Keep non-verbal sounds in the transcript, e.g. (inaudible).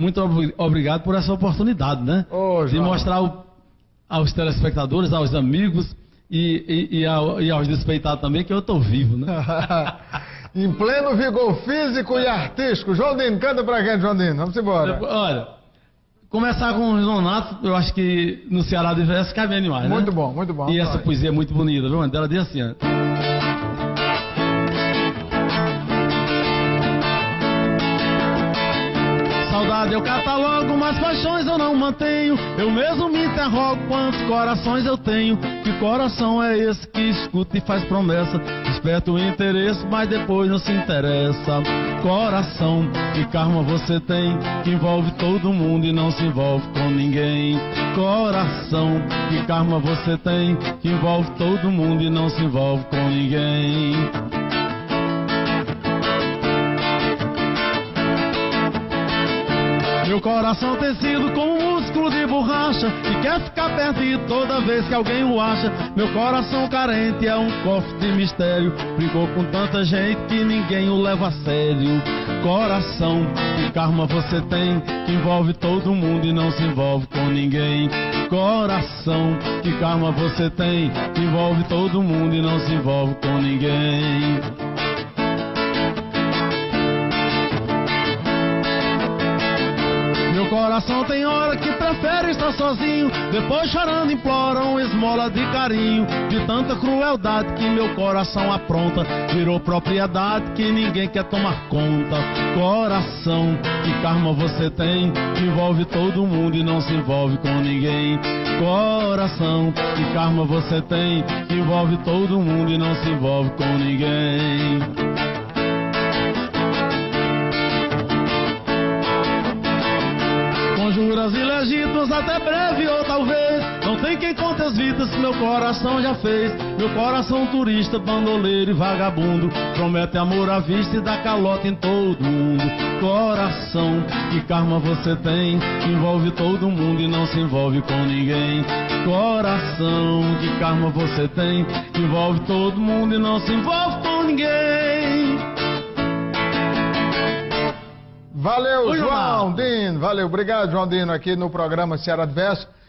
muito ob obrigado por essa oportunidade, né? Ô, de mostrar aos telespectadores, aos amigos e, e- e ao- e aos despeitados também que eu estou vivo, né? (laughs) em pleno vigor físico e artístico. João Dino, canta pra gente, João Dino. Vamos embora. Olha, começar com o Nonato, eu acho que no Ceará de verso cabe animais, né? Muito bom, muito bom. E essa poesia é muito bonita, viu? Ela diz assim, ó. Saudade eu catalogo, mas paixões eu não mantenho. Eu mesmo me interrogo quantos corações eu tenho. Que coração é esse que escuta e faz promessa? Desperta o interesse, mas depois não se interessa. Coração, que karma você tem? Que envolve todo mundo e não se envolve com ninguém. Coração, que karma você tem? Que envolve todo mundo e não se envolve com ninguém. Meu coração tem sido como músculo de borracha E quer ficar perdido toda vez que alguém o acha Meu coração carente é um cofre de mistério Brincou com tanta gente que ninguém o leva a sério. Coração, que karma você tem Que envolve todo mundo e não se envolve com ninguém. Coração, que karma você tem Que envolve todo mundo e não se envolve com ninguém coração tem hora que prefere estar sozinho. Depois chorando implora uma esmola de carinho. De tanta crueldade que meu coração apronta Virou propriedade que ninguém quer tomar conta. Coração, que karma você tem? Que envolve todo mundo e não se envolve com ninguém. Coração, que karma você tem? Que envolve todo mundo e não se envolve com ninguém até breve ou talvez. Não tem quem conte as vidas que meu coração já fez. Meu coração turista, bandoleiro e vagabundo Promete amor à vista e dá calota em todo mundo. Coração, que karma você tem? Envolve todo mundo e não se envolve com ninguém. Coração, que karma você tem? Envolve todo mundo e não se envolve com ninguém Valeu, João. Dino. Valeu, obrigado, João Dino, aqui no programa Ceará de Verso.